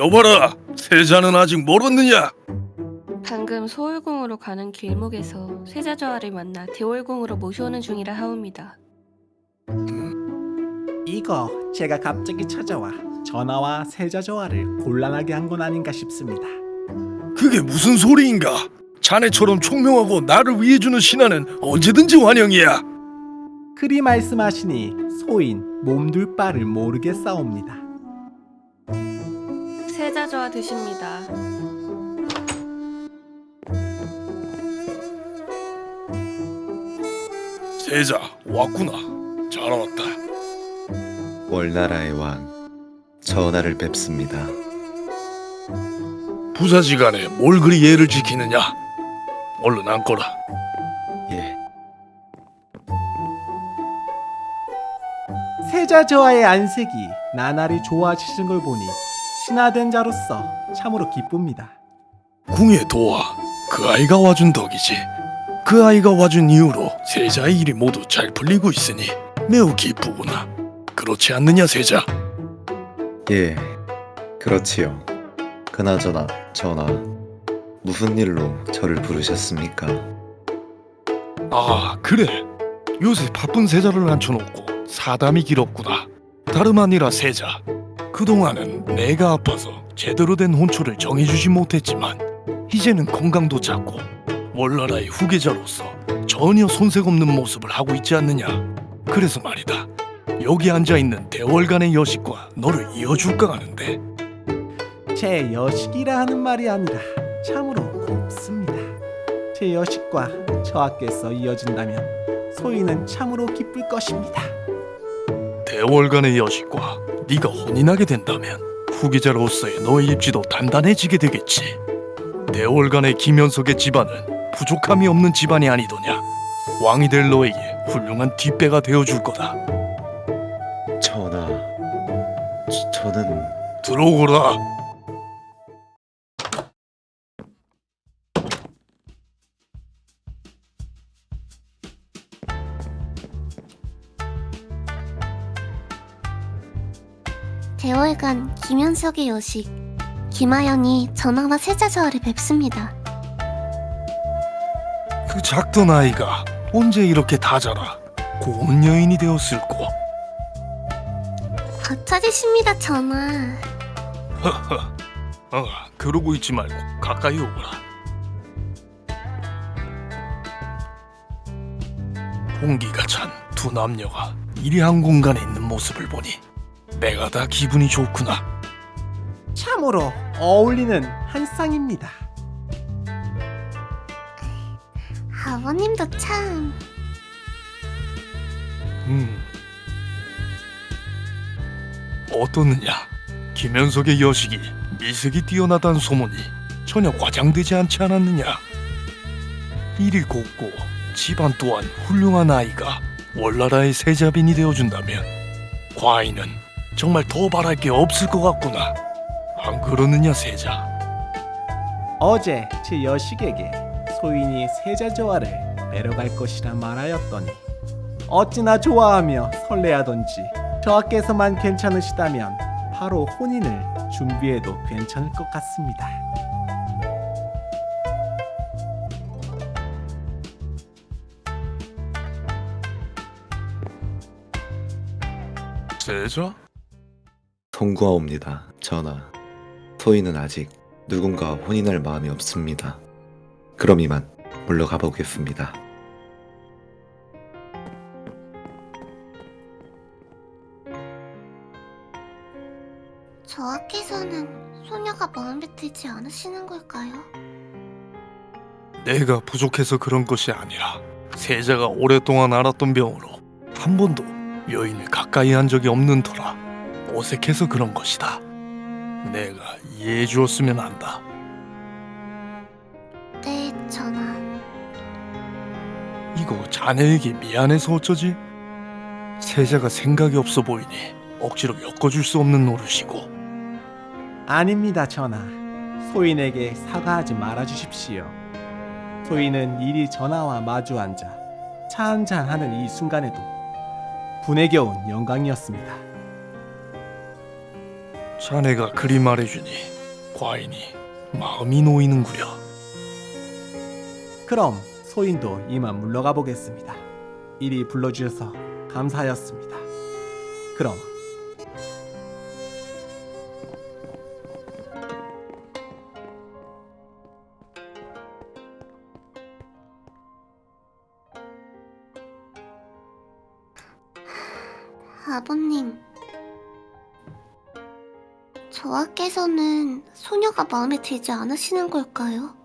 여봐라, 세자는 아직 멀었느냐? 방금 소월궁으로 가는 길목에서 세자저하를 만나 대월궁으로 모셔오는 중이라 하옵니다. 이거 제가 갑자기 찾아와 전하와 세자조화를 곤란하게 한 건 아닌가 싶습니다. 그게 무슨 소리인가? 자네처럼 총명하고 나를 위해주는 신하는 언제든지 환영이야. 그리 말씀하시니 소인 몸둘 바를 모르겠사옵니다. 세자저하 드십니다. 세자 왔구나. 잘 왔다. 월나라의 왕 전하를 뵙습니다. 부사지간에 뭘 그리 예를 지키느냐? 얼른 앉거라. 예, 세자조화의 안색이 나날이 좋아지신 걸 보니 신하된 자로서 참으로 기쁩니다. 궁의 도와 그 아이가 와준 덕이지. 그 아이가 와준 이후로 세자의 일이 모두 잘 풀리고 있으니 매우 기쁘구나. 그렇지 않느냐 세자? 예, 그렇지요. 그나저나 전하 무슨 일로 저를 부르셨습니까? 아 그래. 요새 바쁜 세자를 앉혀놓고 사담이 길었구나. 다름 아니라 세자. 그동안은 내가 아파서 제대로 된 혼초를 정해주지 못했지만 이제는 건강도 잡고 월나라의 후계자로서 전혀 손색 없는 모습을 하고 있지 않느냐. 그래서 말이다. 여기 앉아있는 대월간의 여식과 너를 이어줄까 하는데 제 여식이라 하는 말이 아니라 참으로 곱습니다. 제 여식과 저하께서 이어진다면 소인은 참으로 기쁠 것입니다. 대월간의 여식과 네가 혼인하게 된다면 후계자로서의 너의 입지도 단단해지게 되겠지. 대월간의 김현석의 집안은 부족함이 없는 집안이 아니더냐. 왕이 될 너에게 훌륭한 뒷배가 되어줄 거다. 전하, 저, 저는 들어오거라. 대월간 김현석의 여식 김하연이 전하와 세자저하를 뵙습니다. 그 작던 아이가 언제 이렇게 다 자라 고운 여인이 되었을꼬. 거쳐지십니다 전하. 허허. 어, 그러고 있지 말고 가까이 오거라. 홍기가 찬 두 남녀가 이리 한 공간에 있는 모습을 보니 내가 다 기분이 좋구나. 참으로 어울리는 한 쌍입니다. 아버님도 참 음. 어떻느냐? 김현석의 여식이 미색이 뛰어나다는 소문이 전혀 과장되지 않지 않았느냐? 일이 곱고 집안 또한 훌륭한 아이가 월나라의 세자빈이 되어준다면 과인은 정말 더 바랄 게 없을 것 같구나. 안 그러느냐 세자? 어제 제 여식에게 소인이 세자조화를 내려갈 것이라 말하였더니 어찌나 좋아하며 설레하던지 저하께서만 괜찮으시다면 바로 혼인을 준비해도 괜찮을 것 같습니다. 세자? 송구하옵니다, 전하. 소인은 아직 누군가 혼인할 마음이 없습니다. 그럼 이만 물러가 보겠습니다. 저하께서는 소녀가 마음에 들지 않으시는 걸까요? 내가 부족해서 그런 것이 아니라 세자가 오랫동안 앓았던 병으로 한 번도 여인을 가까이 한 적이 없는 터라 어색해서 그런 것이다. 내가 이해해 주었으면 한다. 네 전하. 이거 자네에게 미안해서 어쩌지? 세자가 생각이 없어 보이니 억지로 엮어줄 수 없는 노릇이고 아닙니다, 전하. 소인에게 사과하지 말아 주십시오. 소인은 이리 전하와 마주 앉아 차 한잔 하는 이 순간에도 분에 겨운 영광이었습니다. 자네가 그리 말해주니 과인이 마음이 놓이는구려. 그럼 소인도 이만 물러가 보겠습니다. 이리 불러주셔서 감사하였습니다. 그럼 아버님. 저하께서는 소녀가 마음에 들지 않으시는 걸까요?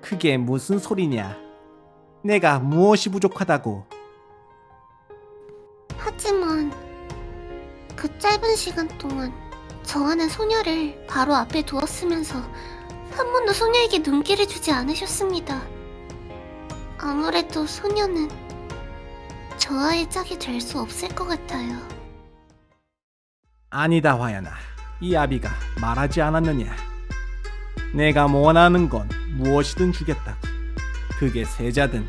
그게 무슨 소리냐? 내가 무엇이 부족하다고? 하지만 그 짧은 시간 동안 저하는 소녀를 바로 앞에 두었으면서 한 번도 소녀에게 눈길을 주지 않으셨습니다. 아무래도 소녀는 저하의 짝이 될 수 없을 것 같아요. 아니다 화연아. 이 아비가 말하지 않았느냐? 내가 원하는 건 무엇이든 주겠다고. 그게 세자든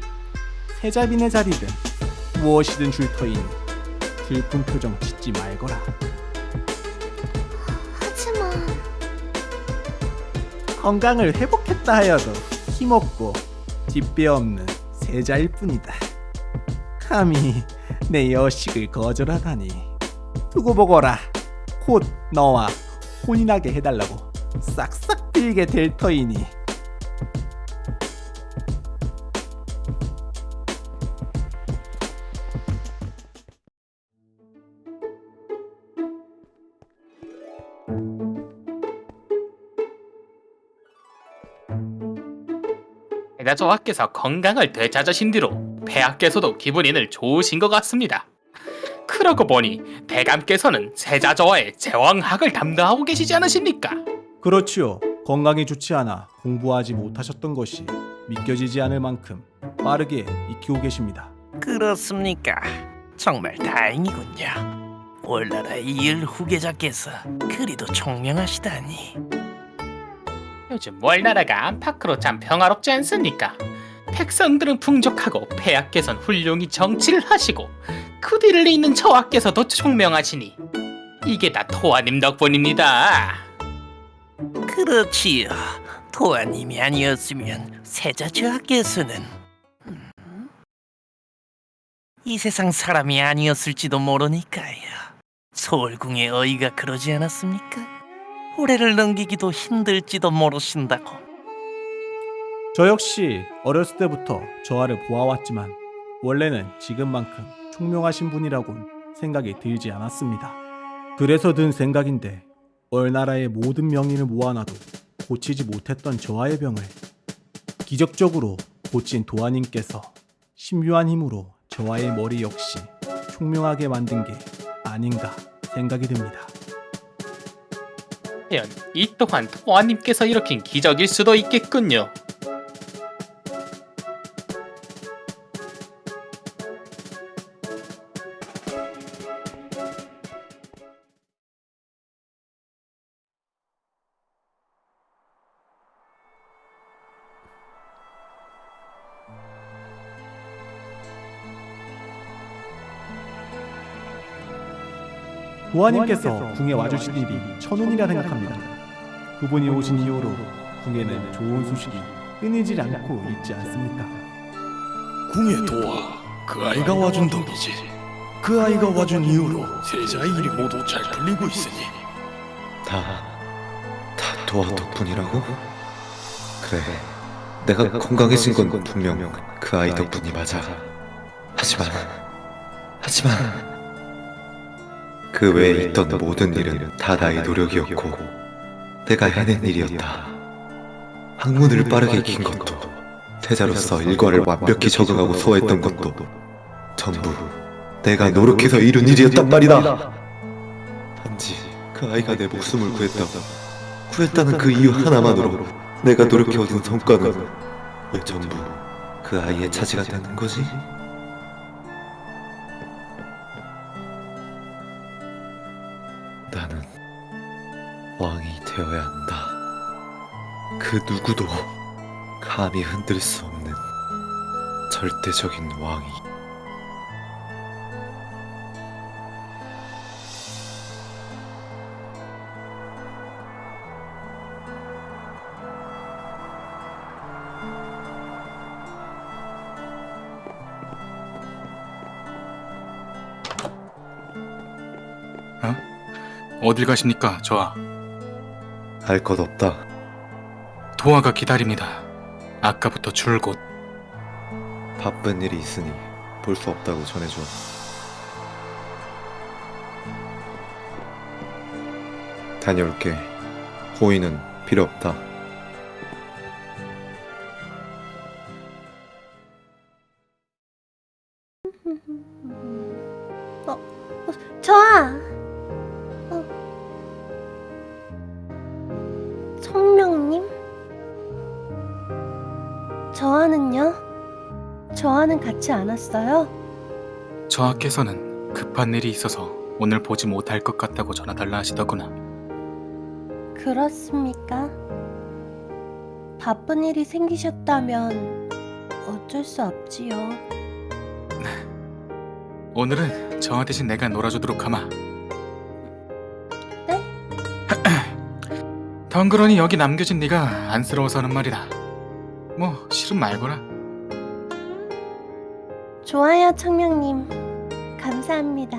세자빈의 자리든 무엇이든 줄 터이니 슬픈 표정 짓지 말거라. 하지만 건강을 회복했다 하여도 힘없고 뒷배 없는 세자일 뿐이다. 감히 내 여식을 거절하다니. 두고 보거라. 곧 너와 혼인하게 해달라고 싹싹 빌게 될 터이니. 대자조와께서 건강을 되찾으신 뒤로 폐하께서도 기분이늘 좋으신 것 같습니다. 그러고 보니 대감께서는 세자조와의 제왕학을 담당하고 계시지 않으십니까? 그렇지요. 건강이 좋지 않아 공부하지 못하셨던 것이 믿겨지지 않을 만큼 빠르게 익히고 계십니다. 그렇습니까? 정말 다행이군요. 올나라의 이을 후계자께서 그리도 총명하시다니. 요즘 월나라가 안팎으로 참 평화롭지 않습니까? 백성들은 풍족하고 폐하께선 훌륭히 정치를 하시고 그 뒤를 잇는 저하께서도 총명하시니 이게 다 토아님 덕분입니다. 그렇지요. 도아님이 아니었으면 세자 저하께서는 음, 이 세상 사람이 아니었을지도 모르니까요. 서울궁의 어이가 그러지 않았습니까? 올해를 넘기기도 힘들지도 모르신다고. 저 역시 어렸을 때부터 저하를 보아왔지만 원래는 지금만큼 총명하신 분이라곤 생각이 들지 않았습니다. 그래서 든 생각인데 얼나라의 모든 명인을 모아놔도 고치지 못했던 저하의 병을 기적적으로 고친 도하님께서 신묘한 힘으로 저하의 머리 역시 총명하게 만든 게 아닌가 생각이 듭니다. 이 또한 토아님께서 일으킨 기적일 수도 있겠군요. 도하님께서 궁에 와주신 일이 천운이라 생각합니다. 그분이 오신 이후로 궁에는 좋은 소식이 끊이질 않고 있지 않습니까? 궁의 도와 그 아이가 와준 덕이지. 그 아이가 와준 이후로 세자의 일이 모두 잘 풀리고 있으니 다, 다 도와 덕분이라고? 그래, 내가 건강해진 건 분명 그 아이 덕분이 맞아. 하지만, 하지만 그 외에 있던 모든 일은 다 나의 노력이었고 내가 해낸 일이었다. 학문을 빠르게 익힌 것도 태자로서 일과를 완벽히 적응하고 소화했던 것도 전부 내가 노력해서 이룬 일이었단 말이다. 단지 그 아이가 내 목숨을 구했다. 구했다는 그 이유 하나만으로 내가 노력해 얻은 성과는 왜 전부 그 아이의 차지가 되는 거지? 그 누구도 감히 흔들 수 없는 절대적인 왕이 어? 어딜 가십니까, 저아? 할것 없다. 도아가 기다립니다. 아까부터 줄곧. 바쁜 일이 있으니 볼 수 없다고 전해줘. 다녀올게. 호의는 필요 없다. 저아! 저아는 같이 안 왔어요? 저하께서는 급한 일이 있어서 오늘 보지 못할 것 같다고 전화달라 하시더구나. 그렇습니까? 바쁜 일이 생기셨다면 어쩔 수 없지요. 오늘은 저하 대신 내가 놀아주도록 하마. 네? 덩그러니 여기 남겨진 네가 안쓰러워서는 말이다. 뭐 싫음 말거라. 좋아요, 청명님. 감사합니다.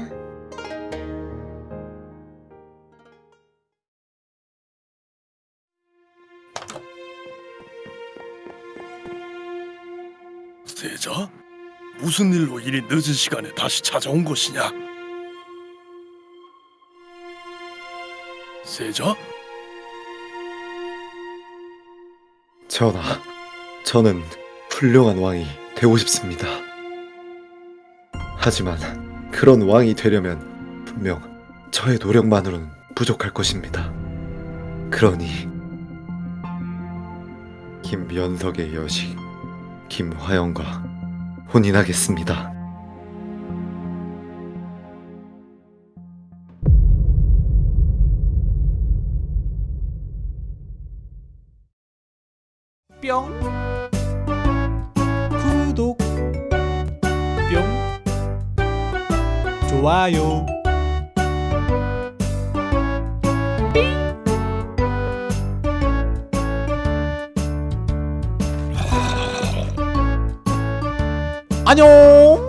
세자? 무슨 일로 이리 늦은 시간에 다시 찾아온 것이냐? 세자? 전하, 저는 훌륭한 왕이 되고 싶습니다. 하지만 그런 왕이 되려면 분명 저의 노력만으로는 부족할 것입니다. 그러니 김연석의 여식 김화영과 혼인하겠습니다. 뿅 구독 좋아요. 안녕